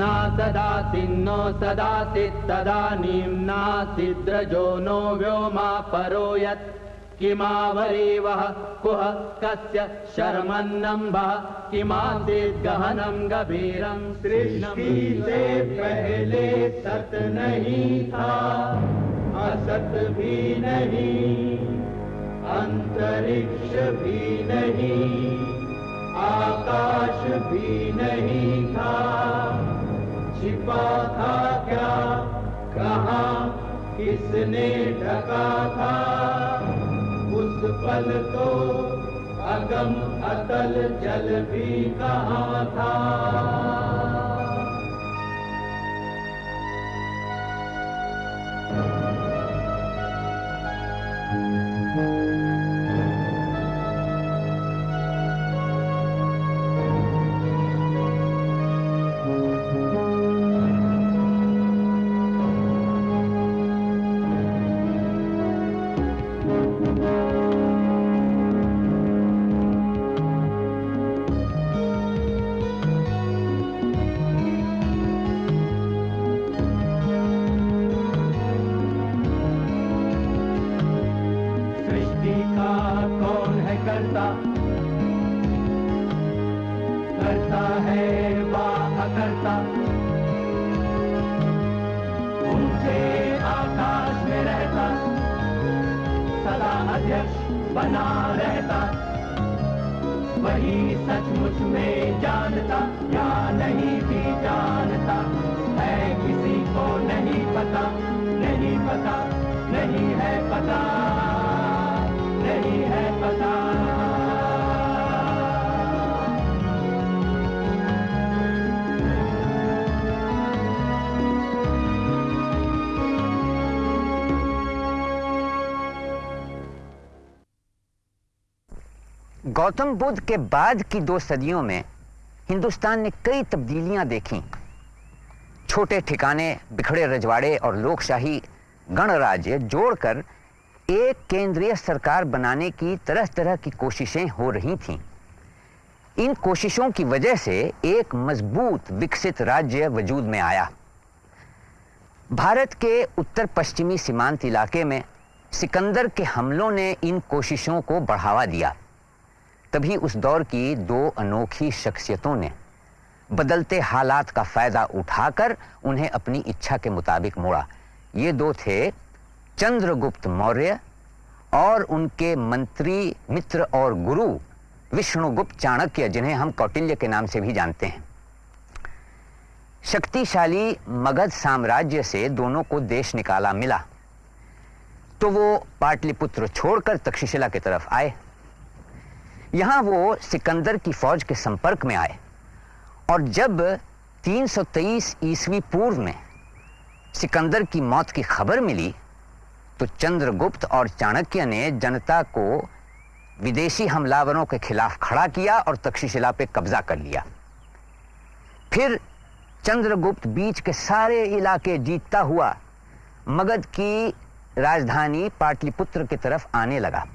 न सदासिन्नो सदासित् तदानीं नासिद्रजो नो व्योमा परो यत् किमावरीवः कुह कस्य शर्मन्नम्बः, किमासीत् गहनं सृष्टि से पहले सत नहीं था, असत भी नहीं, अंतरिक्ष भी नहीं, आकाश भी नहीं था। छिपा था क्या? कहा, किसने ढका था? उस पल तो अगम अतल जल भी कहा था? करता। करता है वा अकर्ता ऊँचे आकाश में रहता। सदा अध्यक्ष बना रहता। वही सचमुच में जानता, या नहीं भी जानता। है किसी को नहीं पता नहीं पता, नहीं है पता। गौतम बुद्ध के बाद की दो सदियों में हिंदुस्तान ने कई तब्दीलियाँ देखी। छोटे ठिकाने बिखड़े रजवाड़े और लोकशाही गणराज्य जोड़कर एक केंद्रीय सरकार बनाने की तरह तरह की कोशिशें हो रही थीं। इन कोशिशों की वजह से एक मज़बूत, विकसित राज्य वजूद में आया। भारत के उत्तर पश्चिमी सीमांत इलाके में सिकंदर के हमलों ने इन कोशिशों को बढ़ावा दिया। तभी उस दौर की दो अनोखी शख्सियतों ने बदलते हालात का फ़ायदा उठाकर उन्हें अपनी इच्छा के मुताबिक मोड़ा। ये दो थे चंद्रगुप्त मौर्य और उनके मंत्री, मित्र और गुरु विष्णुगुप्त चाणक्य, जिन्हें हम कौटिल्य के नाम से भी जानते हैं। शक्तिशाली मगध साम्राज्य से दोनों को देश निकाला मिला। तो वो पाटलिपुत्र छोड़कर तक्षशिला की तरफ़ आए। यहाँ वो सिकंदर की फौज के संपर्क में आए और जब 323 ईस्वी पूर्व में सिकंदर की मौत की खबर मिली तो चंद्रगुप्त और चाणक्य ने जनता को विदेशी हमलावरों के खिलाफ खड़ा किया और तक्षशिला पे कब्जा कर लिया। फिर चंद्रगुप्त बीच के सारे इलाके जीतता हुआ, मगध की राजधानी पाटलिपुत्र की तरफ़ आने लगा।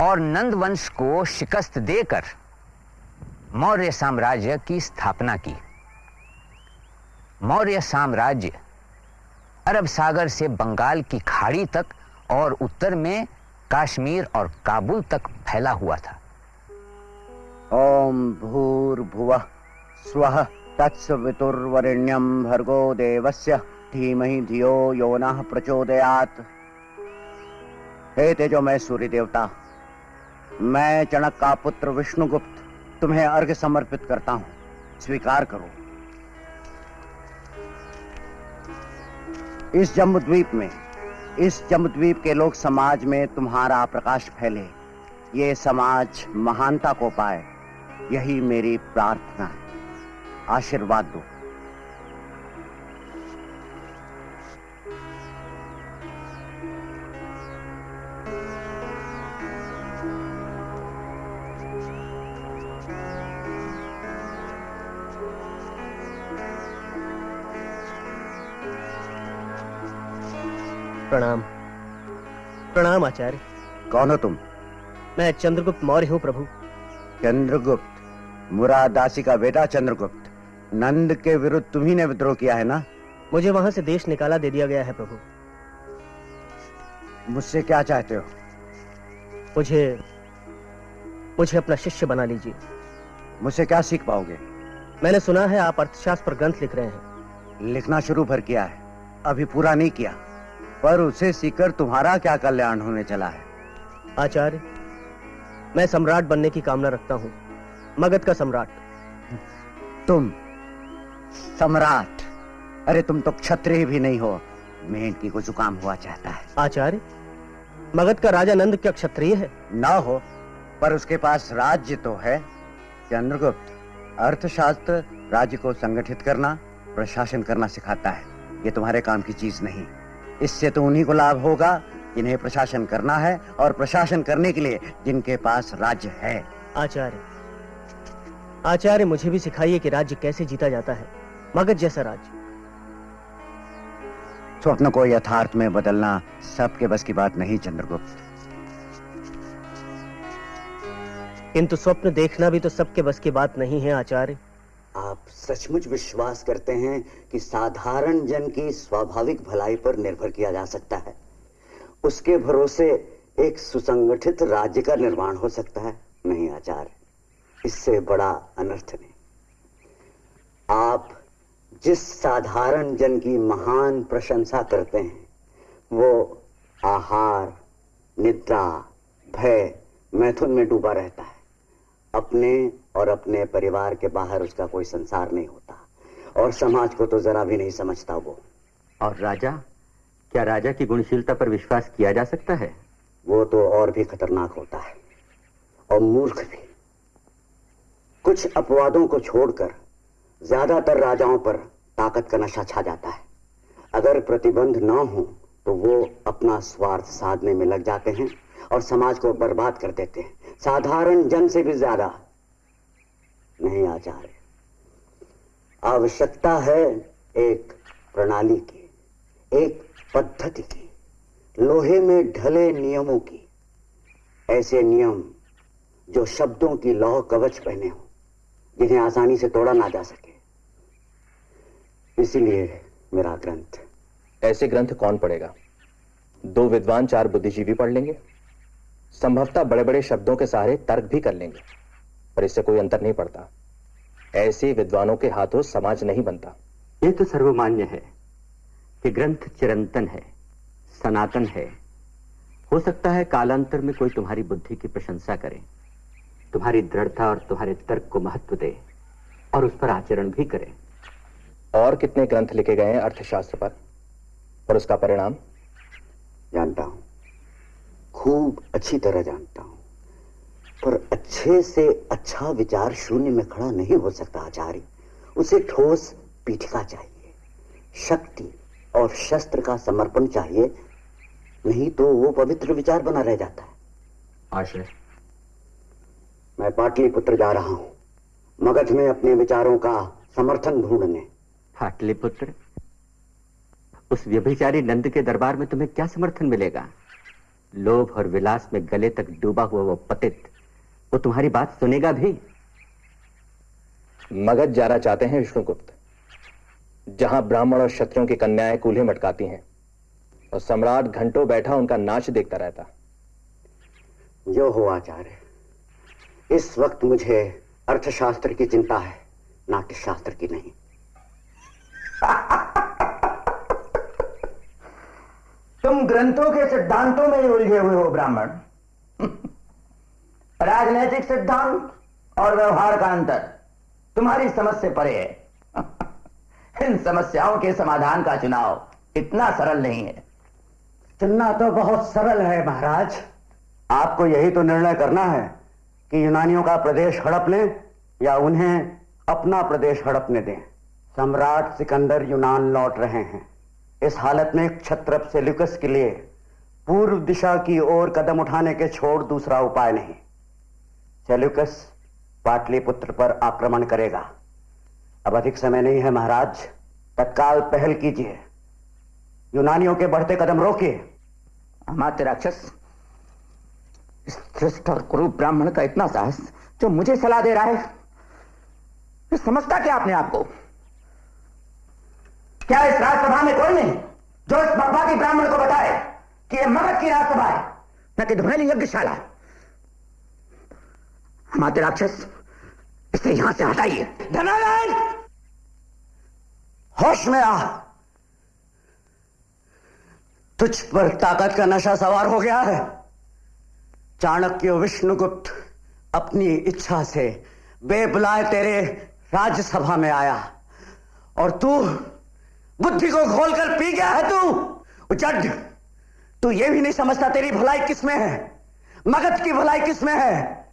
और नंद वंश को शिकस्त देकर मौर्य साम्राज्य की स्थापना की। मौर्य साम्राज्य अरब सागर से बंगाल की खाड़ी तक और उत्तर में कश्मीर और काबुल तक फैला हुआ था। ओम भूर्भुवः स्वः तत्सवितुर्वरेण्यं भर्गो देवस्य धीमहि धियो यो नः प्रचोदयात्। हे तेजो मैं सूर्य देवता मैं चणक का पुत्र विष्णुगुप्त तुम्हें अर्घ्य समर्पित करता हूँ। स्वीकार करो। इस जम्बूद्वीप में, इस जम्बूद्वीप के लोक समाज में तुम्हारा प्रकाश फैले। ये समाज महानता को पाए। यही मेरी प्रार्थना है। आशीर्वाद दो। आचार्य। कौन हो तुम? मैं चंद्रगुप्त मौर्य हूँ प्रभु। चंद्रगुप्त मुरादासी का बेटा चंद्रगुप्त। नंद के विरुद्ध तुम्ही ने विद्रोह किया है ना? मुझे वहाँ से देश निकाला दे दिया गया है प्रभु। मुझसे क्या चाहते हो? मुझे मुझे अपना शिष्य बना लीजिए। मुझसे क्या सीख पाओगे? मैंने सुना है आप अर्थशास्त्र पर ग्रंथ लिख रहे हैं। लिखना शुरू भर किया है। अभी पूरा नहीं किया। पर उसे सीखकर तुम्हारा क्या कल्याण होने चला है? आचार्य मैं सम्राट बनने की कामना रखता हूँ। मगध का सम्राट। तुम सम्राट? अरे तुम तो क्षत्रिय भी नहीं हो। मेंढकी को जुकाम हुआ चाहता है। आचार्य मगध का राजा नंद क्या क्षत्रिय है? ना हो पर उसके पास राज्य तो है। चंद्रगुप्त अर्थशास्त्र राज्य को संगठित करना प्रशासन करना सिखाता है। ये तुम्हारे काम की चीज़ नहीं। इससे तो उन्हीं को लाभ होगा जिन्हें प्रशासन करना है और प्रशासन करने के लिए जिनके पास राज्य है। आचार्य आचार्य मुझे भी सिखाइए कि राज्य कैसे जीता जाता है। मगध जैसा राज्य। स्वप्न को यथार्थ में बदलना सबके बस की बात नहीं चंद्रगुप्त। किंतु स्वप्न देखना भी तो सबके बस की बात नहीं है आचार्य। आप सचमुच विश्वास करते हैं कि साधारण जन की स्वाभाविक भलाई पर निर्भर किया जा सकता है। उसके भरोसे एक सुसंगठित राज्य का निर्माण हो सकता है, नहीं आचार्य इससे बड़ा अनर्थ नहीं। आप जिस साधारण जन की महान प्रशंसा करते हैं, वो आहार, निद्रा, भय मैथुन में डूबा रहता है। अपने और अपने परिवार के बाहर उसका कोई संसार नहीं होता। और समाज को तो जरा भी नहीं समझता वो। और राजा? क्या राजा की गुणशीलता पर विश्वास किया जा सकता है? वो तो और भी खतरनाक होता है। और मूर्ख भी। कुछ अपवादों को छोड़कर ज़्यादातर राजाओं पर ताकत का नशा छा जाता है। अगर प्रतिबंध ना हो तो वो अपना स्वार्थ साधने में लग जाते हैं और समाज को बर्बाद कर देते हैं। साधारण जन से भी ज़्यादा नहीं आचार्य आवश्यकता है एक प्रणाली की, एक पद्धति की, लोहे में ढले नियमों की। ऐसे नियम जो शब्दों की लौह कवच पहने हो, जिन्हें आसानी से तोड़ा ना जा सके। इसीलिए मेरा ग्रंथ। ऐसे ग्रंथ कौन पढ़ेगा? दो विद्वान, चार बुद्धिजीवी पढ़ लेंगे। संभवतः बड़े बड़े शब्दों के सहारे तर्क भी कर लेंगे। पर इससे कोई अंतर नहीं पड़ता। ऐसे विद्वानों के हाथों समाज नहीं बनता। ये तो सर्वमान्य है कि ग्रंथ चिरंतन है सनातन है। हो सकता है कालांतर में कोई तुम्हारी बुद्धि की प्रशंसा करे तुम्हारी दृढ़ता और तुम्हारे तर्क को महत्व दे और उस पर आचरण भी करे। और कितने ग्रंथ लिखे गए हैं अर्थशास्त्र पर? और उसका परिणाम? जानता हूँ। खूब अच्छी तरह जानता हूँ। पर अच्छे से अच्छा विचार शून्य में खड़ा नहीं हो सकता आचार्य। उसे ठोस पीठिका चाहिए शक्ति और शस्त्र का समर्पण चाहिए नहीं तो वो पवित्र विचार बना रह जाता है। आशय। मैं पाटलिपुत्र जा रहा हूँ मगध में अपने विचारों का समर्थन ढूँढने। पाटलिपुत्र उस व्यभिचारी नंद के दरबार में तुम्हें क्या समर्थन मिलेगा? लोभ और विलास में गले तक डूबा हुआ वो पतित वो तुम्हारी बात सुनेगा भी। मगध जाना चाहते हैं विष्णुगुप्त। जहाँ ब्राह्मण और क्षत्रियों की कन्याएँ कूल्हे मटकाती हैं और सम्राट घंटों बैठा उनका नाच देखता रहता। जो हो आचार्य इस वक्त मुझे अर्थशास्त्र की चिंता है ना कि नाट्यशास्त्र की नहीं। तुम ग्रंथों के सिद्धांतों में ही उलझे हुए हो ब्राह्मण। राजनैतिक सिद्धांत और व्यवहार का अंतर। तुम्हारी समझ से परे है। इन समस्याओं के समाधान का चुनाव इतना सरल नहीं है। चुनना तो बहुत सरल है महाराज। आपको यही तो निर्णय करना है कि यूनानियों का प्रदेश हड़प लें या उन्हें अपना प्रदेश हड़पने दें। सम्राट सिकंदर यूनान लौट रहे हैं। इस हालत में क्षत्रप से लुकस के लिए पूर्व दिशा की ओर कदम उठाने के छोड़ दूसरा उपाय नहीं। सेल्यूकस पाटलिपुत्र पर आक्रमण करेगा। अब अधिक समय नहीं है महाराज। तत्काल पहल कीजिए। यूनानियों के बढ़ते कदम रोकिए। अमात्य राक्षस श्रेष्ठ और कुरु ब्राह्मण का इतना साहस जो मुझे सलाह दे रहा है समझता क्या आपने आपको क्या इस राजसभा में कोई नहीं जो इस की ब्राह्मण को बताए कि यह मगध की राजसभा है, न कि ध्वनि यज्ञशाला हमारे राक्षस, इसे यहाँ से हटाइए। धनानंद होश में आ तुझ पर ताकत का नशा सवार हो गया है। चाणक्य विष्णुगुप्त अपनी इच्छा से बेबुलाए तेरे राज्यसभा में आया। और तू बुद्धि को खोलकर पी गया है तू। उचड तू ये भी नहीं समझता तेरी भलाई किसमें है? मगध की भलाई किसमें है?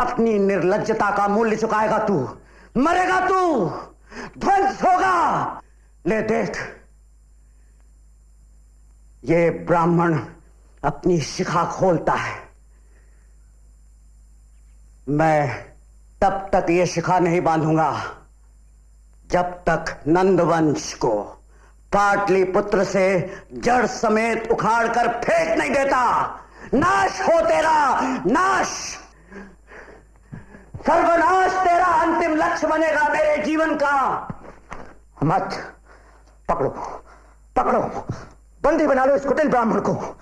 अपनी निर्लजता का मूल्य चुकाएगा तू। मरेगा तू। ध्वंस होगा। ले देख। ये ब्राह्मण अपनी शिखा खोलता है। मैं तब तक ये शिखा नहीं बांधूँगा, जब तक नंदवंश को पाटलिपुत्र से जड़ समेत उखाड़ कर फेंक नहीं देता। नाश हो तेरा। नाश। सर्वनाश तेरा अंतिम लक्ष्य बनेगा मेरे जीवन का। मत पकड़ो पकड़ो। बंदी बना लो इस कुटिल ब्राह्मण को।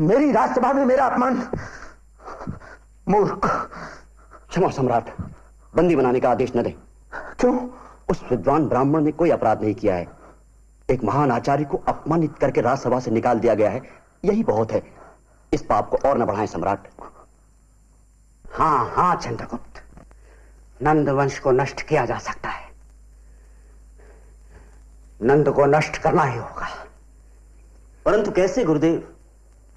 मेरी राजसभा में मेरा अपमान। मूर्ख। क्षमा सम्राट बंदी बनाने का आदेश न दे। क्यों? उस विद्वान ब्राह्मण ने कोई अपराध नहीं किया है। एक महान आचार्य को अपमानित करके राजसभा से निकाल दिया गया है। यही बहुत है। इस पाप को और न बढ़ाएँ सम्राट। हाँ हाँ चंद्रगुप्त। नंद वंश को नष्ट किया जा सकता है। नंद को नष्ट करना ही होगा। परंतु कैसे गुरुदेव?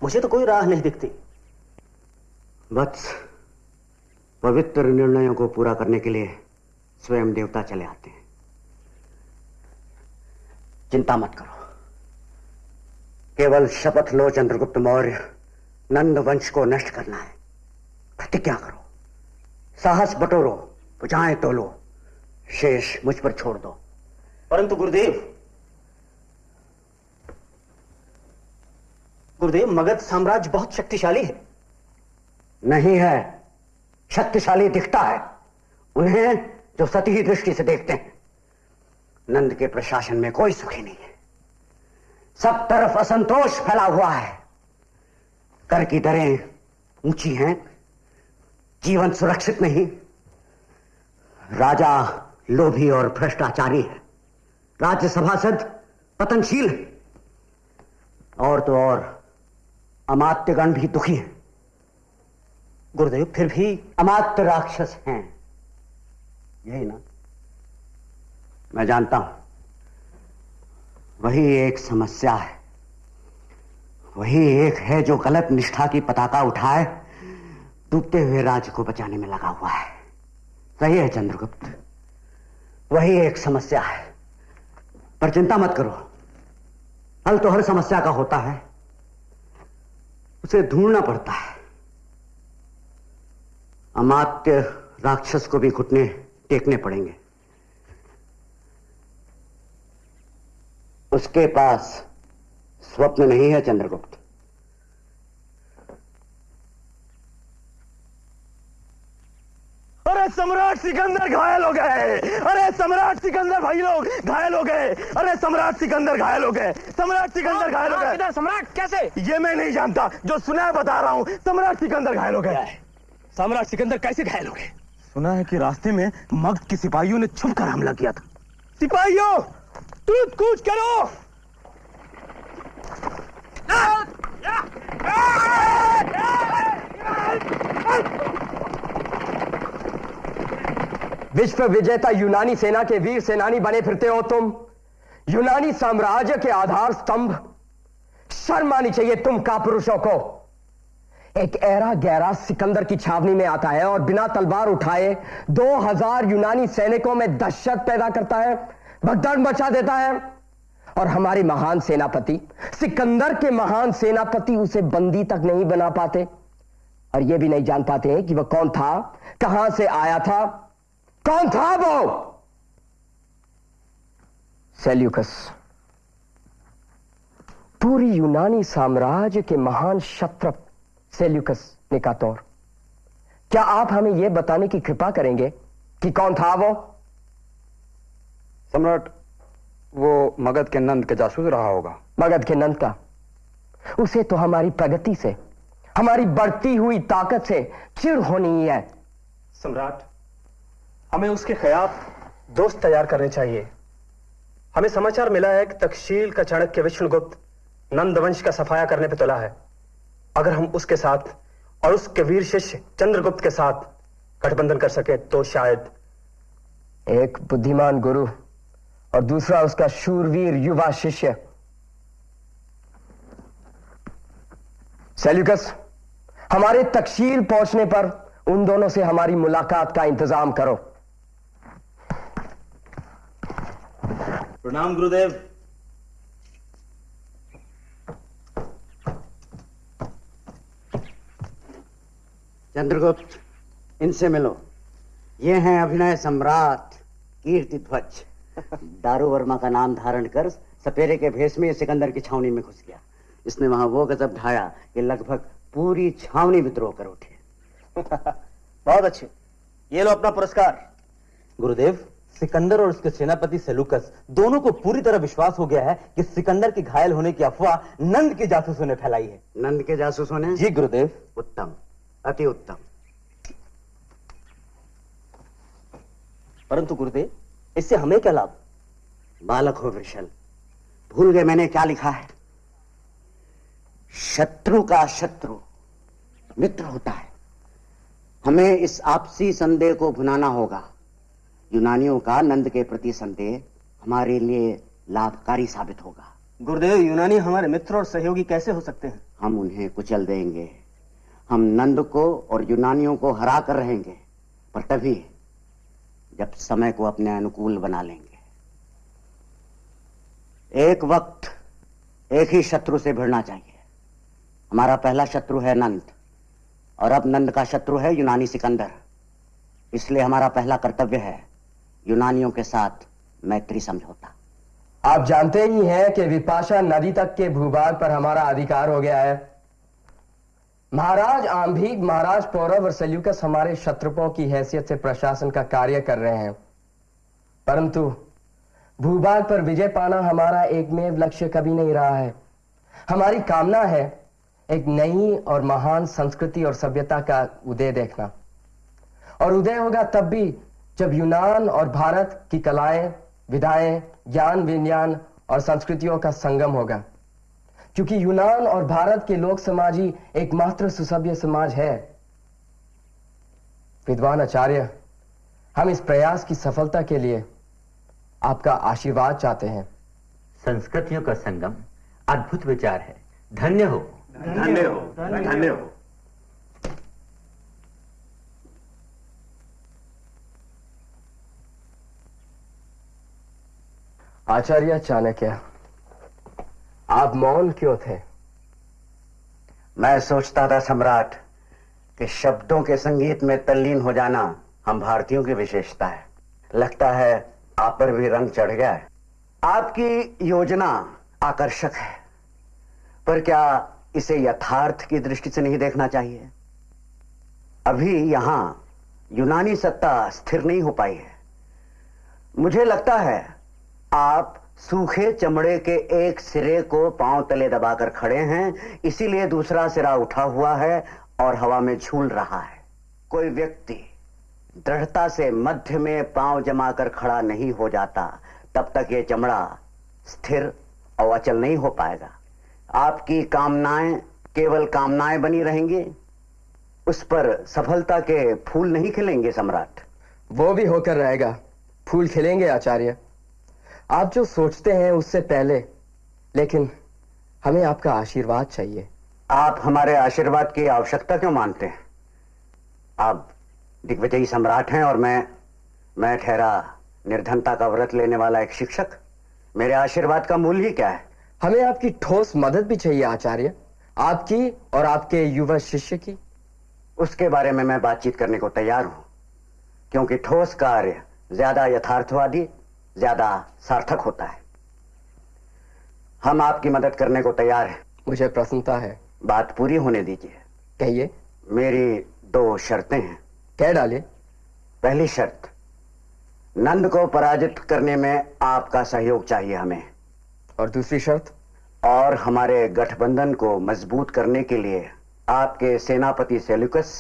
मुझे तो कोई राह नहीं दिखती। वत्स पवित्र निर्णयों को पूरा करने के लिए स्वयं देवता चले आते हैं। चिंता मत करो। केवल शपथ लो चंद्रगुप्त मौर्य। नंद वंश को नष्ट करना है। प्रतिज्ञा करो। साहस बटोरो। बुझाएँ तोलो शेष मुझ पर छोड़ दो। परंतु गुरुदेव गुरुदेव, मगध साम्राज्य बहुत शक्तिशाली है। नहीं है। शक्तिशाली दिखता है। उन्हें जो सती दृष्टि से देखते हैं, नंद के प्रशासन में कोई सुखी नहीं है। सब तरफ़ असंतोष फैला हुआ है। कर की दरें ऊँची हैं, जीवन सुरक्षित नहीं। राजा, लोभी और भ्रष्टाचारी है। राज्य सभासद पतनशील है। और तो और, अमात्यगण भी दुखी हैं। गुरुदेव, फिर भी अमात्य राक्षस हैं। यही ना? मैं जानता हूँ, वही एक समस्या है। वही एक है जो गलत निष्ठा की पताका उठाए, डूबते हुए राज्य को बचाने में लगा हुआ है। सही है चंद्रगुप्त। वही एक समस्या है। पर चिंता मत करो। हल तो हर समस्या का होता है। उसे ढूंढना पड़ता है। अमात्य राक्षस को भी घुटने, टेकने पड़ेंगे। उसके पास स्वप्न नहीं है चंद्रगुप्त। अरे सम्राट सिकंदर घायल हो गए अरे सम्राट सिकंदर भाई लोग घायल हो गए अरे सम्राट सिकंदर घायल हो गए सम्राट सिकंदर घायल हो गए सम्राट कैसे ये मैं नहीं जानता जो सुना है बता रहा हूँ सम्राट सिकंदर घायल हो गए सम्राट सिकंदर कैसे घायल हो गए सुना है कि रास्ते में मगध के सिपाहियों ने छुप कर हमला किया था सिपाहियों कूद कूच करो विश्व विजेता यूनानी सेना के वीर सेनानी बने फिरते हो तुम। यूनानी साम्राज्य के आधार स्तंभ। शर्म आनी चाहिए तुम का पुरुषों को। एक ऐरा गहरा सिकंदर की छावनी में आता है और बिना तलवार उठाए दो हज़ार यूनानी सैनिकों में दहशत पैदा करता है, भगदड़ मचा देता है। और हमारे महान सेनापति, सिकंदर के महान सेनापति उसे बंदी तक नहीं बना पाते। और यह भी नहीं जान पाते हैं कि वह कौन था, कहाँ से आया था। कौन था वो सेल्यूकस पूरी यूनानी साम्राज्य के महान शत्रप सेल्यूकस निकातौर क्या आप हमें यह बताने की कृपा करेंगे कि कौन था वो सम्राट वो मगध के नंद के जासूस रहा होगा मगध के नंद का उसे तो हमारी प्रगति से हमारी बढ़ती हुई ताकत से चिड़ होनी है सम्राट हमें उसके खिलाफ दोस्त तैयार करने चाहिए। हमें समाचार मिला है कि तक्षशील का चाणक्य विष्णुगुप्त नंदवंश का सफाया करने पर तुला है। अगर हम उसके साथ और उसके वीर शिष्य चंद्रगुप्त के साथ गठबंधन कर सके तो शायद एक बुद्धिमान गुरु और दूसरा उसका शूरवीर युवा शिष्य। सेल्यूकस, हमारे तकशील पहुँचने पर उन दोनों से हमारी मुलाकात का इंतज़ाम करो। प्रणाम गुरुदेव। चंद्रगुप्त इनसे मिलो। ये हैं अभिनय सम्राट कीर्ति ध्वज। दारू वर्मा का नाम धारण कर सपेरे के भेष में सिकंदर की छावनी में घुस गया। इसने वहाँ वो गजब ढाया कि लगभग पूरी छावनी विद्रोह कर उठे। बहुत अच्छे। ये लो अपना पुरस्कार। गुरुदेव सिकंदर और उसके सेनापति सेलुकस दोनों को पूरी तरह विश्वास हो गया है कि सिकंदर के घायल होने की अफवाह नंद के जासूसों ने फैलाई है। नंद के जासूसों ने? जी गुरुदेव। उत्तम। अति उत्तम। परंतु गुरुदेव इससे हमें क्या लाभ? बालक हो वृषल भूल गए मैंने क्या लिखा है। शत्रु का शत्रु मित्र होता है। हमें इस आपसी संदेह को भुनाना होगा। यूनानियों का नंद के प्रति संदेह हमारे लिए लाभकारी साबित होगा। गुरुदेव यूनानी हमारे मित्र और सहयोगी कैसे हो सकते हैं? हम उन्हें कुचल देंगे। हम नंद को और यूनानियों को हरा कर रहेंगे पर तभी जब समय को अपने अनुकूल बना लेंगे। एक वक्त एक ही शत्रु से भिड़ना चाहिए। हमारा पहला शत्रु है नंद और अब नंद का शत्रु है यूनानी सिकंदर। इसलिए हमारा पहला कर्तव्य है यूनानियों के साथ मैत्री समझौता। आप जानते ही हैं कि विपाशा नदी तक के भूभाग पर हमारा अधिकार हो गया है। महाराज आम्भीग महाराज पौरव और सल्यूकस हमारे शत्रुपों की हैसियत से प्रशासन का कार्य कर रहे हैं। परंतु भूभाग पर विजय पाना हमारा एकमेव लक्ष्य कभी नहीं रहा है। हमारी कामना है एक नई और महान संस्कृति और सभ्यता का उदय देखना। और उदय होगा तब भी जब यूनान और भारत की कलाएँ विधाएँ ज्ञान विज्ञान और संस्कृतियों का संगम होगा। क्योंकि यूनान और भारत के लोक समाज ही एकमात्र सुसभ्य समाज है। विद्वान आचार्य हम इस प्रयास की सफलता के लिए आपका आशीर्वाद चाहते हैं। संस्कृतियों का संगम अद्भुत विचार है। धन्य हो। धन्य हो। धन्य हो। आचार्य चाणक्य, आप मौन क्यों थे? मैं सोचता था सम्राट, कि शब्दों के संगीत में तल्लीन हो जाना हम भारतीयों की विशेषता है। लगता है आप पर भी रंग चढ़ गया है। आपकी योजना आकर्षक है, पर क्या इसे यथार्थ की दृष्टि से नहीं देखना चाहिए? अभी यहाँ यूनानी सत्ता स्थिर नहीं हो पाई है। मुझे लगता है आप सूखे चमड़े के एक सिरे को पाँव तले दबाकर खड़े हैं, इसीलिए दूसरा सिरा उठा हुआ है और हवा में झूल रहा है। कोई व्यक्ति दृढ़ता से मध्य में पाँव जमाकर खड़ा नहीं हो जाता, तब तक ये चमड़ा स्थिर और अचल नहीं हो पाएगा। आपकी कामनाएँ केवल कामनाएँ बनी रहेंगी, उस पर सफलता के फूल नहीं खिलेंगे सम्राट। वो भी होकर रहेगा। फूल खिलेंगे आचार्य। आप जो सोचते हैं उससे पहले लेकिन हमें आपका आशीर्वाद चाहिए। आप हमारे आशीर्वाद की आवश्यकता क्यों मानते हैं? आप दिग्विजयी सम्राट हैं और मैं मैं ठहरा निर्धनता का व्रत लेने वाला एक शिक्षक। मेरे आशीर्वाद का मूल्य ही क्या है? हमें आपकी ठोस मदद भी चाहिए आचार्य। आपकी और आपके युवा शिष्य की। उसके बारे में मैं बातचीत करने को तैयार हूँ क्योंकि ठोस कार्य ज़्यादा यथार्थवादी ज़्यादा सार्थक होता है। हम आपकी मदद करने को तैयार हैं। मुझे प्रसन्नता है। बात पूरी होने दीजिए। कहिए। मेरी दो शर्तें हैं। कह डाले? पहली शर्त नंद को पराजित करने में आपका सहयोग चाहिए हमें। और दूसरी शर्त? और हमारे गठबंधन को मज़बूत करने के लिए आपके सेनापति सेल्यूकस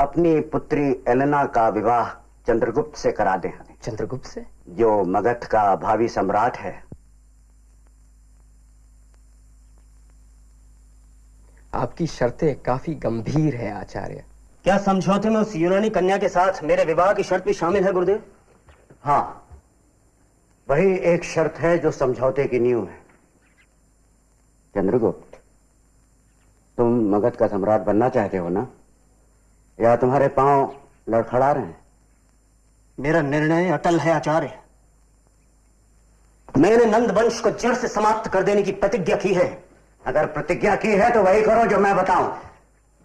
अपनी पुत्री एलेना का विवाह चंद्रगुप्त से करा दें। चंद्रगुप्त से? जो मगध का भावी सम्राट है। आपकी शर्तें काफ़ी गंभीर है आचार्य। क्या समझौते में उस यूनानी कन्या के साथ मेरे विवाह की शर्त भी शामिल है गुरुदेव? हाँ। वही एक शर्त है जो समझौते की नींव है। चंद्रगुप्त तुम मगध का सम्राट बनना चाहते हो ना? या तुम्हारे पाँव लड़खड़ा रहे हैं? मेरा निर्णय अटल है, आचार्य। मैंने नंद वंश को जड़ से समाप्त कर देने की प्रतिज्ञा की है। अगर प्रतिज्ञा की है तो वही करो जो मैं बताऊँ।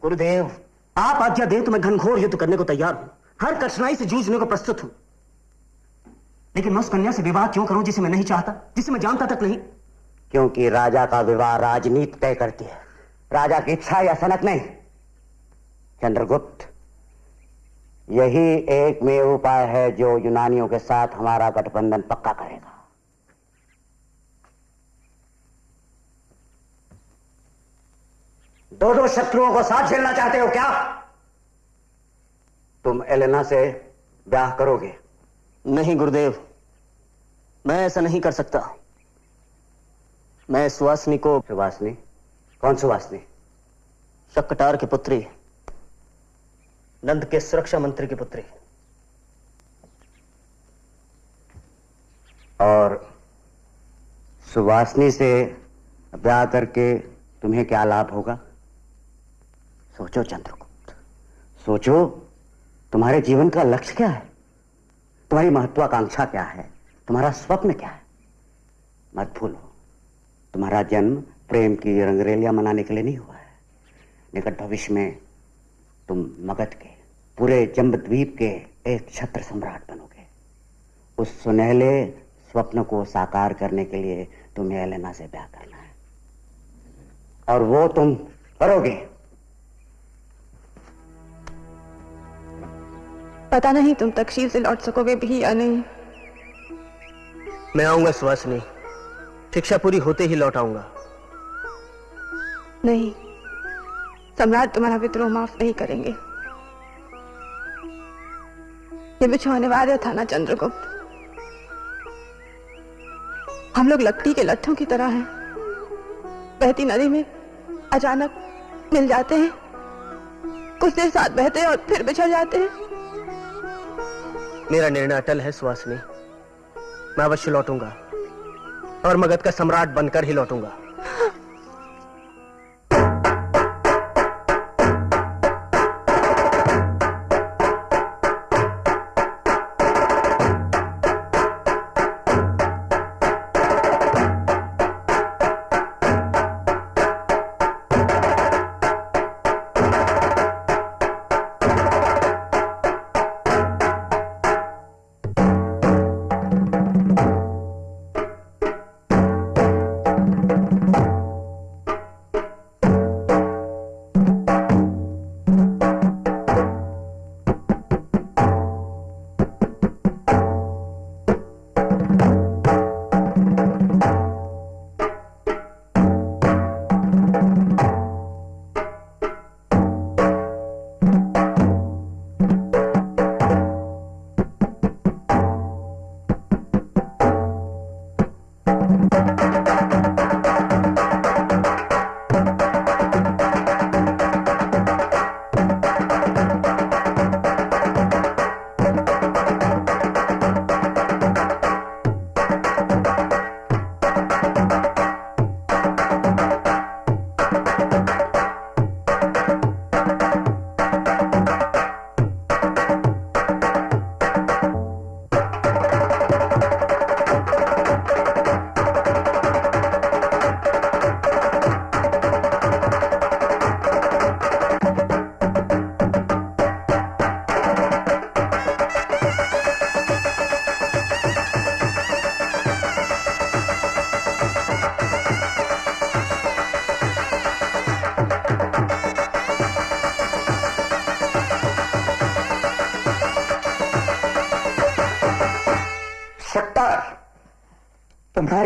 गुरुदेव, आप आज्ञा दें तो मैं घनघोर युद्ध करने को तैयार हूँ। हर कठिनाई से जूझने को प्रस्तुत हूँ। लेकिन मैं उस कन्या से विवाह क्यों करूँ जिसे मैं नहीं चाहता, जिसे मैं जानता तक नहीं? क्योंकि राजा का विवाह राजनीति तय करती है। राजा की इच्छा या सनक नहीं। चंद्रगुप्त यही एक में उपाय है जो यूनानियों के साथ हमारा गठबंधन पक्का करेगा। दो दो शत्रुओं को साथ झेलना चाहते हो क्या? तुम एलेना से ब्याह करोगे? नहीं गुरुदेव। मैं ऐसा नहीं कर सकता। मैं सुवासनी को सुवासनी? कौन सुवासनी? शक्कटार की पुत्री। नंद के सुरक्षा मंत्री की पुत्री। और सुवासनी से ब्याह करके तुम्हें क्या लाभ होगा? सोचो चंद्रगुप्त। सोचो, तुम्हारे जीवन का लक्ष्य क्या है? तुम्हारी महत्वाकांक्षा क्या है? तुम्हारा स्वप्न क्या है? मत भूलो। तुम्हारा जन्म प्रेम की रंगरेलियाँ मनाने के लिए नहीं हुआ है। निकट भविष्य में तुम मगध के पूरे जम्बद्वीप के एक छत्र सम्राट बनोगे। उस सुनहले स्वप्न को साकार करने के लिए तुम्हें एलेना से ब्याह करना है। और वो तुम करोगे। पता नहीं तुम तकशील से लौट सकोगे भी या नहीं। मैं आऊँगा सुवासनी शिक्षा पूरी होते ही लौट आऊँगा। नहीं। सम्राट तुम्हारा विद्रोह माफ़ नहीं करेंगे। ये बिछो अनिवार्य था ना चंद्रगुप्त। हम लोग लकड़ी के लट्ठों की तरह हैं। बहती नदी में अचानक मिल जाते हैं। कुछ देर साथ बहते हैं और फिर बिछड़ जाते हैं। मेरा निर्णय अटल है सुवासनी मैं अवश्य लौटूँगा और मगध का सम्राट बनकर ही लौटूँगा।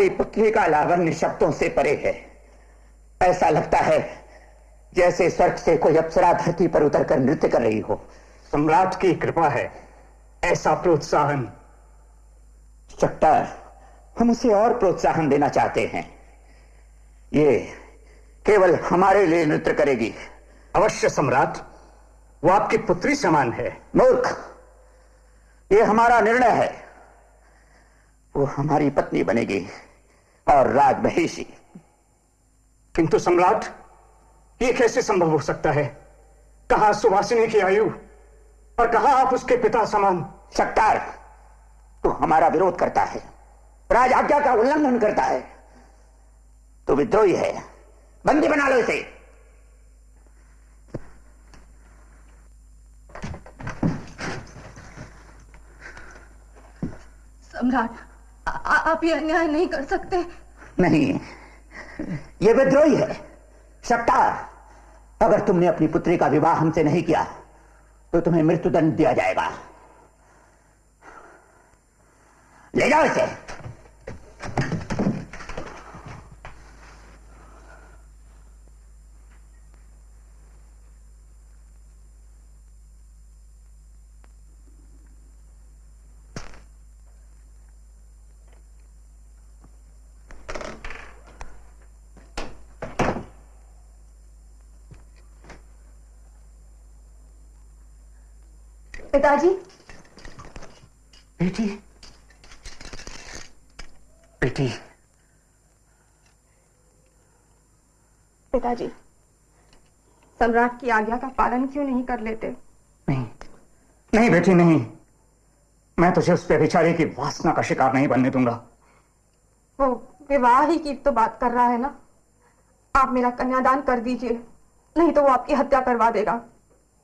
तुम्हारी पुत्री का लावण्य शब्दों से परे है। ऐसा लगता है जैसे स्वर्ग से कोई अप्सरा धरती पर उतरकर नृत्य कर रही हो। सम्राट की कृपा है ऐसा प्रोत्साहन। हम उसे और प्रोत्साहन देना चाहते हैं। ये केवल हमारे लिए नृत्य करेगी। अवश्य सम्राट वो आपकी पुत्री समान है। मूर्ख ये हमारा निर्णय है। वो हमारी पत्नी बनेगी। और राज महिषी किंतु सम्राट ये कैसे संभव हो सकता है? कहा सुवासिनी की आयु? और कहा आप उसके पिता समान? शक्तार तो हमारा विरोध करता है। राज आज्ञा का उल्लंघन करता है। तो विद्रोही है। बंदी बना लो इसे। सम्राट आ- आप ये अन्याय नहीं कर सकते। नहीं। ये विद्रोही है। शक्तार अगर तुमने अपनी पुत्री का विवाह हमसे नहीं किया तो तुम्हें मृत्युदंड दिया जाएगा। ले जाओ इसे। पिताजी। बेटी। बेटी। पिताजी सम्राट की आज्ञा का पालन क्यों नहीं कर लेते? नहीं नहीं बेटी नहीं। मैं तुझे उस बेचारे की वासना का शिकार नहीं बनने दूँगा। वो विवाह ही की तो बात कर रहा है ना? आप मेरा कन्यादान कर दीजिए नहीं तो वो आपकी हत्या करवा देगा।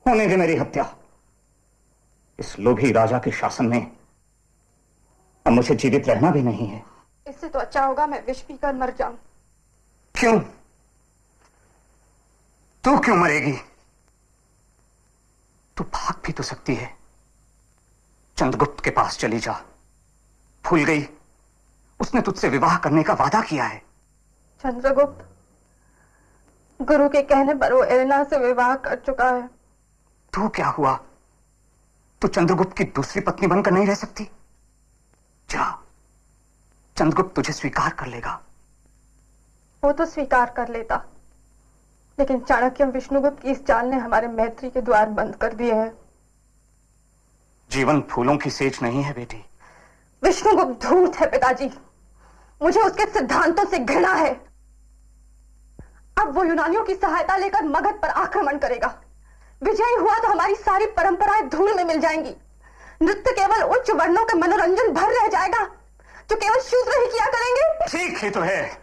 होने दे मेरी हत्या। इस लोभी राजा के शासन में अब मुझे जीवित रहना भी नहीं है। इससे तो अच्छा होगा मैं विष पीकर मर जाऊँ। क्यों? तू क्यों मरेगी? तू भाग भी तो सकती है। चंद्रगुप्त के पास चली जा। भूल गई। उसने तुझसे विवाह करने का वादा किया है। चंद्रगुप्त गुरु के कहने पर वो एलेना से विवाह कर चुका है। तू क्या हुआ? तू चंद्रगुप्त की दूसरी पत्नी बनकर नहीं रह सकती? जा चंद्रगुप्त तुझे स्वीकार कर लेगा। वो तो स्वीकार कर लेता। लेकिन चाणक्य विष्णुगुप्त की इस चाल ने हमारे मैत्री के द्वार बंद कर दिए हैं। जीवन फूलों की सेज नहीं है बेटी। विष्णुगुप्त धूर्त है पिताजी। मुझे उसके सिद्धांतों से घृणा है। अब वो यूनानियों की सहायता लेकर मगध पर आक्रमण करेगा। विजयी हुआ तो हमारी सारी परंपराएँ धूल में मिल जाएँगी। नृत्य केवल उच्च वर्णों के मनोरंजन भर रह जाएगा। जो केवल शूद्र ही किया करेंगे। ठीक ही तो है।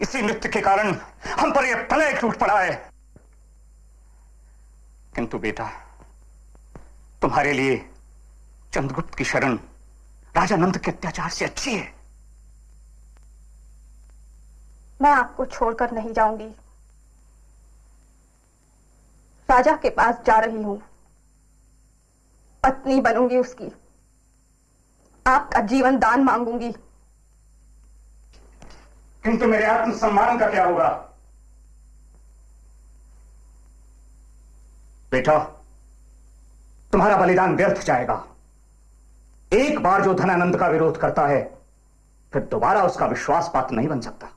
इसी नृत्य के कारण हम पर यह प्रलय टूट पड़ा है। किंतु बेटा तुम्हारे लिए चंद्रगुप्त की शरण राजा नंद के अत्याचार से अच्छी है। मैं आपको छोड़कर नहीं जाऊँगी। राजा के पास जा रही हूँ। पत्नी बनूँगी उसकी। आपका जीवन दान मांगूँगी। किंतु मेरे आत्मसम्मान का क्या होगा? बेटा, तुम्हारा बलिदान व्यर्थ जाएगा। एक बार जो धनानंद का विरोध करता है, फिर दोबारा उसका विश्वास पात्र नहीं बन सकता।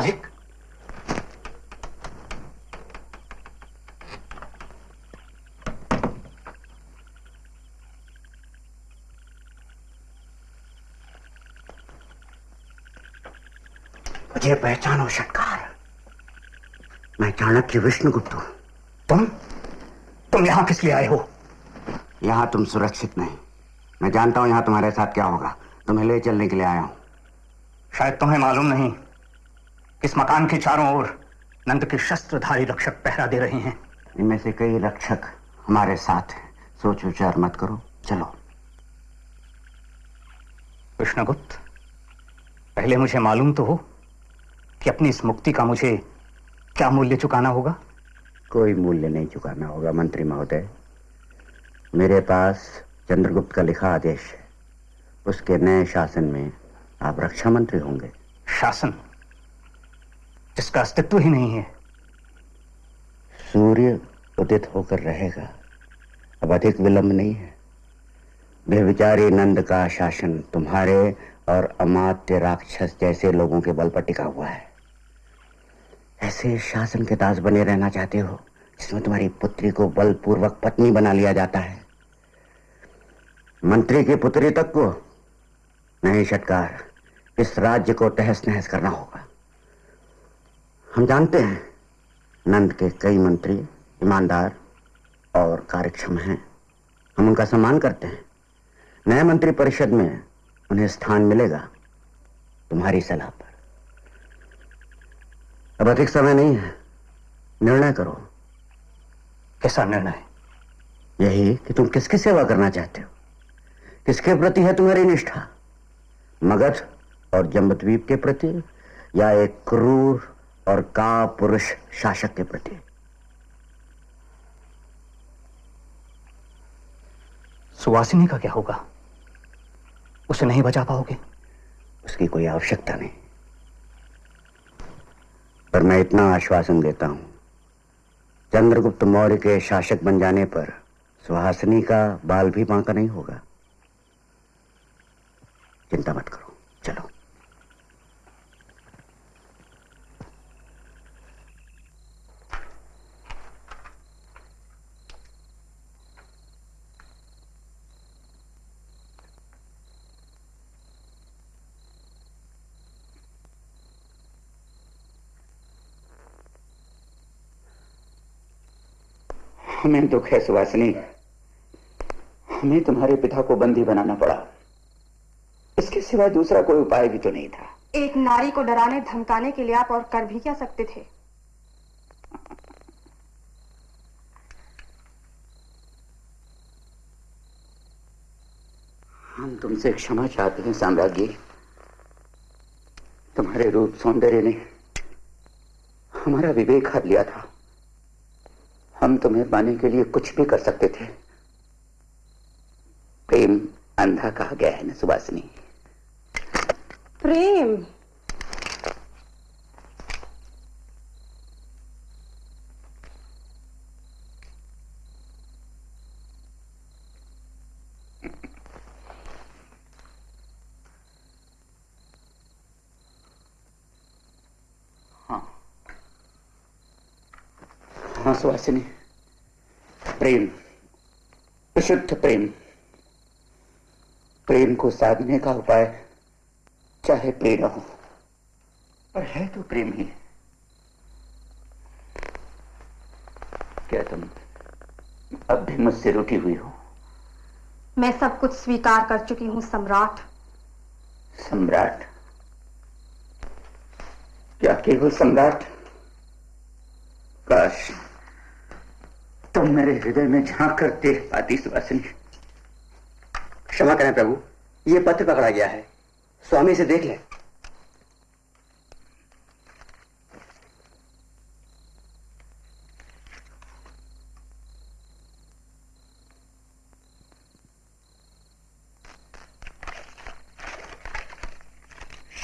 मालिक। मुझे पहचानो षटकार। मैं चाणक्य विष्णुगुप्त हूँ। तुम? तुम यहाँ किस लिए आए हो? यहाँ तुम सुरक्षित नहीं। मैं जानता हूँ यहाँ तुम्हारे साथ क्या होगा। तुम्हें ले चलने के लिए आया हूँ। शायद तुम्हें मालूम नहीं इस मकान के चारों ओर नंद के शस्त्रधारी रक्षक पहरा दे रहे हैं। इनमें से कई रक्षक हमारे साथ हैं। सोच विचार मत करो। चलो। कृष्णगुप्त पहले मुझे मालूम तो हो कि अपनी इस मुक्ति का मुझे क्या मूल्य चुकाना होगा? कोई मूल्य नहीं चुकाना होगा मंत्री महोदय। मेरे पास चंद्रगुप्त का लिखा आदेश है। उसके नए शासन में आप रक्षा मंत्री होंगे। शासन? जिसका अस्तित्व ही नहीं है। सूर्य उदित होकर रहेगा। अब अधिक विलंब नहीं है। बेविचारी नंद का शासन तुम्हारे और अमात्य राक्षस जैसे लोगों के बल पर टिका हुआ है। ऐसे शासन के दास बने रहना चाहते हो, जिसमें तुम्हारी पुत्री को बलपूर्वक पत्नी बना लिया जाता है। मंत्री की पुत्री तक को नहीं, षटकार, इस राज्य को तहस नहस करना होगा। हम जानते हैं नंद के कई मंत्री ईमानदार और कार्यक्षम हैं। हम उनका सम्मान करते हैं। नए मंत्री परिषद में उन्हें स्थान मिलेगा तुम्हारी सलाह पर। अब अधिक समय नहीं है। निर्णय करो। कैसा निर्णय? यही कि तुम किसकी सेवा करना चाहते हो? किसके प्रति है तुम्हारी निष्ठा? मगध और जम्बद्वीप के प्रति या एक क्रूर और का पुरुष शासक के प्रति। सुवासिनी का क्या होगा? उसे नहीं बचा पाओगे? उसकी कोई आवश्यकता नहीं। पर मैं इतना आश्वासन देता हूँ चंद्रगुप्त मौर्य के शासक बन जाने पर सुहासिनी का बाल भी बांका नहीं होगा। चिंता मत करो चलो। हमें दुख है सुवासिनी हमें तुम्हारे पिता को बंदी बनाना पड़ा। इसके सिवा दूसरा कोई उपाय भी तो नहीं था। एक नारी को डराने धमकाने के लिए आप और कर भी क्या सकते थे? हम तुमसे क्षमा चाहते हैं साम्राज्ञी। तुम्हारे रूप सौंदर्य ने हमारा विवेक हर लिया था। हम तुम्हें पाने के लिए कुछ भी कर सकते थे। प्रेम अंधा कहा गया है ना सुभाषिनी प्रेम? हाँ। हाँ सुहासिनी प्रेम विशुद्ध प्रेम। प्रेम को साधने का उपाय चाहे प्रेरणा हो पर है तो प्रेम ही। क्या तुम अब भी मुझसे रुकी हुई हो? मैं सब कुछ स्वीकार कर चुकी हूँ सम्राट। सम्राट? क्या केवल सम्राट? काश तुम तो मेरे हृदय में झाँक कर देख पाती सुवासिनी क्षमा करें प्रभु, ये पत्र पकड़ा गया है। स्वामी से देख ले।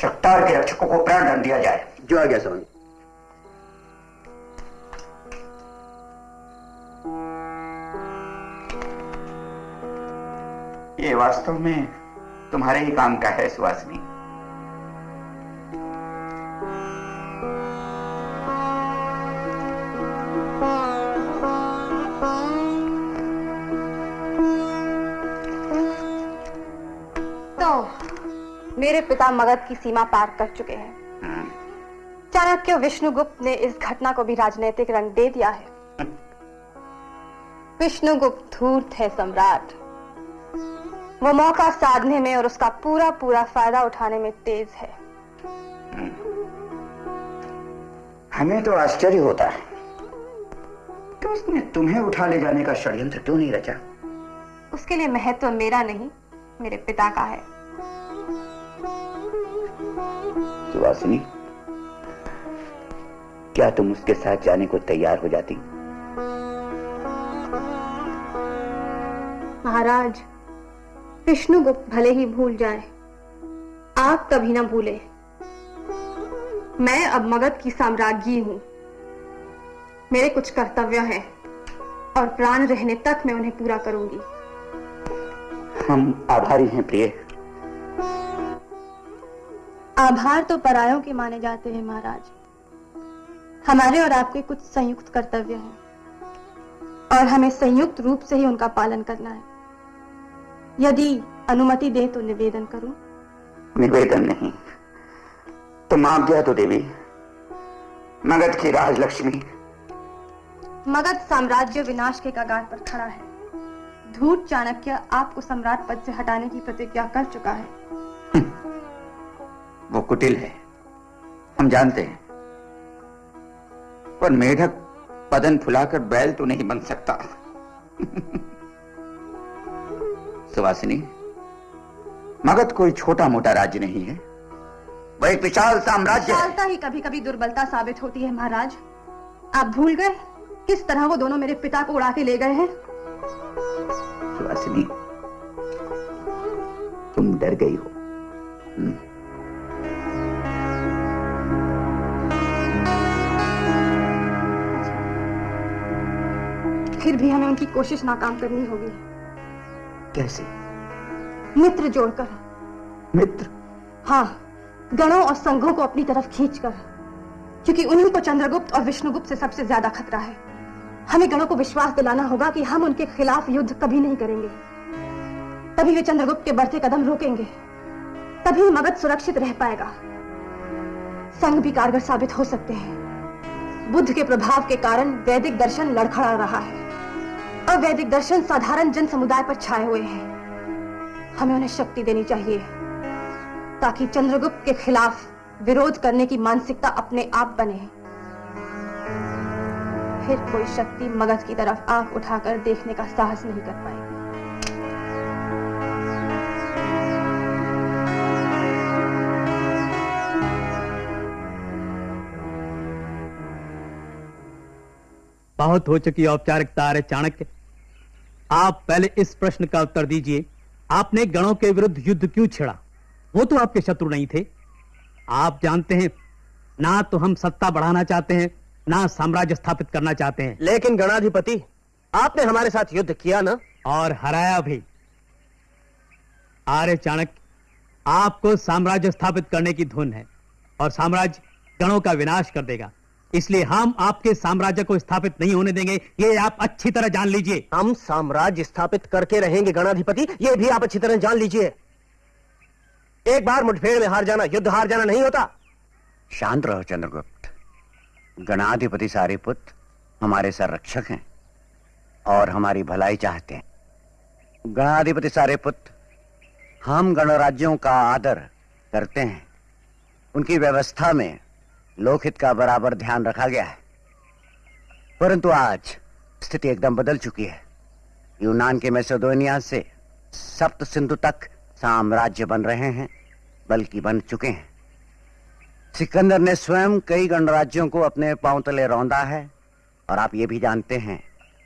शक्तार के रक्षकों को प्राण दंड दिया जाए। जो आ गया स्वामी। वास्तव में तुम्हारे ही काम का है सुवासिनी तो मेरे पिता मगध की सीमा पार कर चुके हैं। हाँ। चाणक्य विष्णुगुप्त ने इस घटना को भी राजनीतिक रंग दे दिया है। विष्णुगुप्त धूर्त है सम्राट। वो मौका साधने में और उसका पूरा पूरा फ़ायदा उठाने में तेज है। हमें तो आश्चर्य होता है। तो उसने तुम्हें उठा ले जाने का षड्यंत्र क्यों नहीं रचा? उसके लिए महत्व मेरा नहीं मेरे पिता का है। सुवासिनी क्या तुम उसके साथ जाने को तैयार हो जाती? महाराज विष्णुगुप्त भले ही भूल जाए। आप कभी ना भूले। मैं अब मगध की साम्राज्ञी हूँ। मेरे कुछ कर्तव्य हैं और प्राण रहने तक मैं उन्हें पूरा करूँगी। हम आभारी हैं प्रिय। आभार तो परायों के माने जाते हैं महाराज। हमारे और आपके कुछ संयुक्त कर्तव्य हैं। और हमें संयुक्त रूप से ही उनका पालन करना है। यदि अनुमति दे तो निवेदन करूँ? निवेदन नहीं। तुम आज्ञा तो देवी। मगध की राजलक्ष्मी। मगध साम्राज्य विनाश के कगार पर खड़ा है। धूर्त चाणक्य आपको सम्राट पद से हटाने की प्रतिज्ञा कर चुका है। वो कुटिल है। हम जानते हैं। पर मेढक पदन फुलाकर बैल तो नहीं बन सकता। सुवासिनी मगध कोई छोटा मोटा राज्य नहीं है। वह एक विशाल साम्राज्य। विशालता ही कभी कभी दुर्बलता साबित होती है महाराज। आप भूल गए? किस तरह वो दोनों मेरे पिता को उड़ा के ले गए हैं? सुवासिनी तुम डर गई हो। हम्म। फिर भी हमें उनकी कोशिश नाकाम करनी होगी। कैसे? मित्र जोड़कर। मित्र? हाँ गणों और संघों को अपनी तरफ़ खींचकर। क्योंकि उन्हीं को चंद्रगुप्त और विष्णुगुप्त से सबसे ज़्यादा खतरा है। हमें गणों को विश्वास दिलाना होगा कि हम उनके खिलाफ युद्ध कभी नहीं करेंगे। तभी वे चंद्रगुप्त के बढ़ते कदम रोकेंगे। तभी मगध सुरक्षित रह पाएगा। संघ भी कारगर साबित हो सकते हैं। बुद्ध के प्रभाव के कारण वैदिक दर्शन लड़खड़ा रहा है। और वैदिक दर्शन साधारण जन समुदाय पर छाए हुए हैं। हमें उन्हें शक्ति देनी चाहिए, ताकि चंद्रगुप्त के खिलाफ विरोध करने की मानसिकता अपने आप बने। फिर कोई शक्ति मगध की तरफ़ आँख उठाकर देखने का साहस नहीं कर पाएगी। बहुत हो चुकी औपचारिकता, अरे चाणक्य। आप पहले इस प्रश्न का उत्तर दीजिए। आपने गणों के विरुद्ध युद्ध क्यों छेड़ा? वो तो आपके शत्रु नहीं थे। आप जानते हैं ना तो हम सत्ता बढ़ाना चाहते हैं ना साम्राज्य स्थापित करना चाहते हैं। लेकिन गणाधिपति आपने हमारे साथ युद्ध किया ना? और हराया भी। आर्य चाणक्य आपको साम्राज्य स्थापित करने की धुन है और साम्राज्य गणों का विनाश कर देगा। इसलिए हम आपके साम्राज्य को स्थापित नहीं होने देंगे। ये आप अच्छी तरह जान लीजिए। हम साम्राज्य स्थापित करके रहेंगे गणाधिपति। ये भी आप अच्छी तरह जान लीजिए। एक बार मुठभेड़ में हार जाना युद्ध हार जाना नहीं होता। शांत रहो चंद्रगुप्त। गणाधिपति सारे पुत्र हमारे संरक्षक हैं और हमारी भलाई चाहते हैं। गणाधिपति सारे पुत्र हम गणराज्यों का आदर करते हैं। उनकी व्यवस्था में लोकहित का बराबर ध्यान रखा गया है। परंतु आज स्थिति एकदम बदल चुकी है। यूनान के मैसेडोनिया से सप्त सिंधु तक साम्राज्य बन रहे हैं, बल्कि बन चुके हैं। सिकंदर ने स्वयं कई गणराज्यों को अपने पाँव तले रौंदा है, और आप ये भी जानते हैं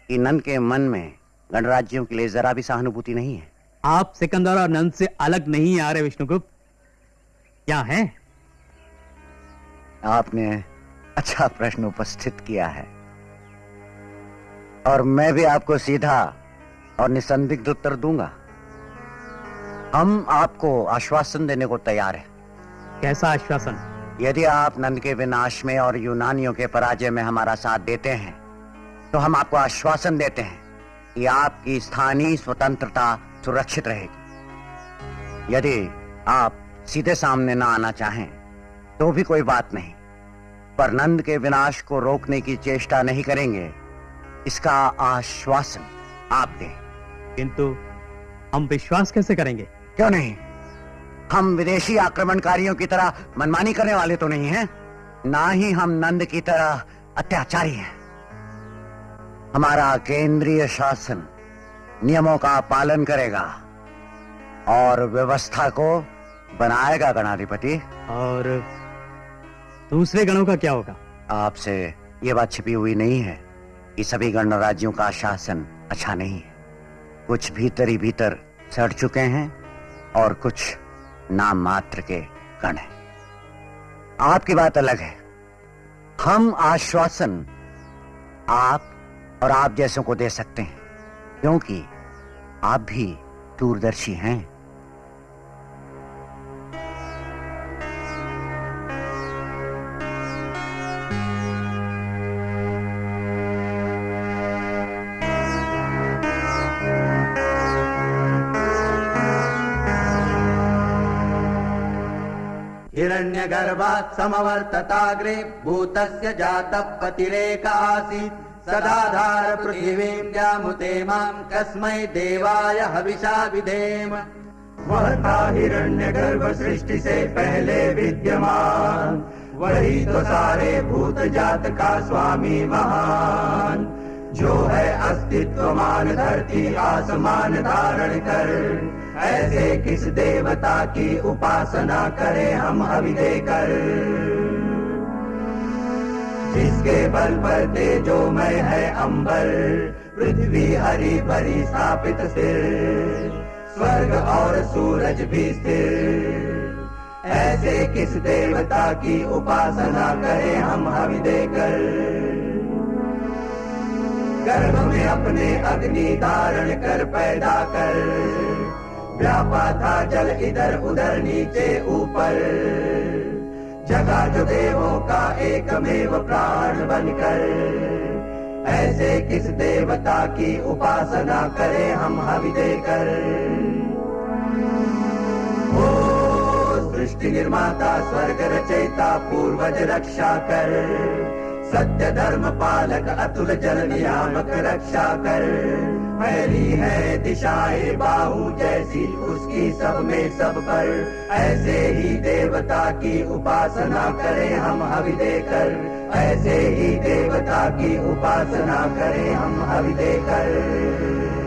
कि नंद के मन में गणराज्यों के लिए जरा भी सहानुभूति नहीं है। आप सिकंदर और नंद से अलग नहीं आ रहे, विष्णुगुप्त। क्या है? आपने अच्छा प्रश्न उपस्थित किया है। और मैं भी आपको सीधा और निसंदिग्ध उत्तर दूँगा। हम आपको आश्वासन देने को तैयार हैं। कैसा आश्वासन? यदि आप नंद के विनाश में और यूनानियों के पराजय में हमारा साथ देते हैं तो हम आपको आश्वासन देते हैं कि आपकी स्थानीय स्वतंत्रता सुरक्षित रहेगी। यदि आप सीधे सामने ना आना चाहें तो भी कोई बात नहीं। पर नंद के विनाश को रोकने की चेष्टा नहीं करेंगे। इसका आश्वासन आप दें। किंतु हम विश्वास कैसे करेंगे? क्यों नहीं? हम विदेशी आक्रमणकारियों की तरह मनमानी करने वाले तो नहीं हैं। ना ही हम नंद की तरह अत्याचारी हैं। हमारा केंद्रीय शासन नियमों का पालन करेगा और व्यवस्था को बनाएगा गणाधिपति। और दूसरे गणों का क्या होगा? आपसे ये बात छिपी हुई नहीं है कि सभी गण राज्यों का शासन अच्छा नहीं है। कुछ भीतर ही भीतर सड़ चुके हैं और कुछ नाम मात्र के गण हैं। आपकी बात अलग है। हम आश्वासन आप और आप जैसों को दे सकते हैं, क्योंकि आप भी दूरदर्शी हैं। हिरण्यगर्भात् समवर्तताग्रे भूतस्य जातः पतिरेक आसीत्। सदाधार पृथिवीं जामुते माँ कस्मै देवाय हविषा विधेम। वह था हिरण्य गर्भ सृष्टि से पहले विद्यमान। वही तो सारे भूत जात का स्वामी महान। है अस्तित्वमान धरती आसमान धारण कर। ऐसे किस देवता की उपासना करें हम अभी देकर? जिसके बल पर तेजो तेजोमय है अंबर, पृथ्वी हरी भरी स्थापित सिर। स्वर्ग और सूरज भी स्थिर। ऐसे किस देवता की उपासना करें हम हवि देकर? गर्भ में अपने अग्नि धारण कर, पैदा कर। व्यापा था जल इधर उधर नीचे ऊपर। जगा जो देवों का एकमेव प्राण बनकर। ऐसे किस देवता की उपासना करें हम हवि देकर? ओ सृष्टि निर्माता, स्वर्ग रचयिता, पूर्वज रक्षा कर। सत्य धर्म पालक अतुल जल नियामक रक्षा कर। फैली है दिशाए बाहु जैसी उसकी सब में सब पर। ऐसे ही देवता की उपासना करें हम हवि देकर। ऐसे ही देवता की उपासना करें हम हवि देकर।